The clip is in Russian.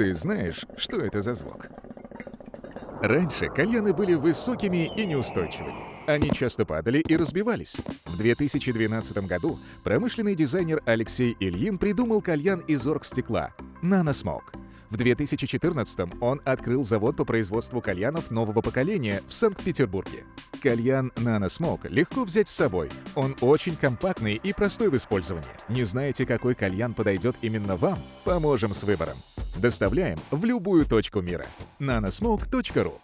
Ты знаешь, что это за звук? Раньше кальяны были высокими и неустойчивыми. Они часто падали и разбивались. В 2012 году промышленный дизайнер Алексей Ильин придумал кальян из оргстекла – «Наносмок». В 2014 он открыл завод по производству кальянов нового поколения в Санкт-Петербурге. Кальян «Наносмок» легко взять с собой. Он очень компактный и простой в использовании. Не знаете, какой кальян подойдет именно вам? Поможем с выбором. Доставляем в любую точку мира. nanosmoke.ru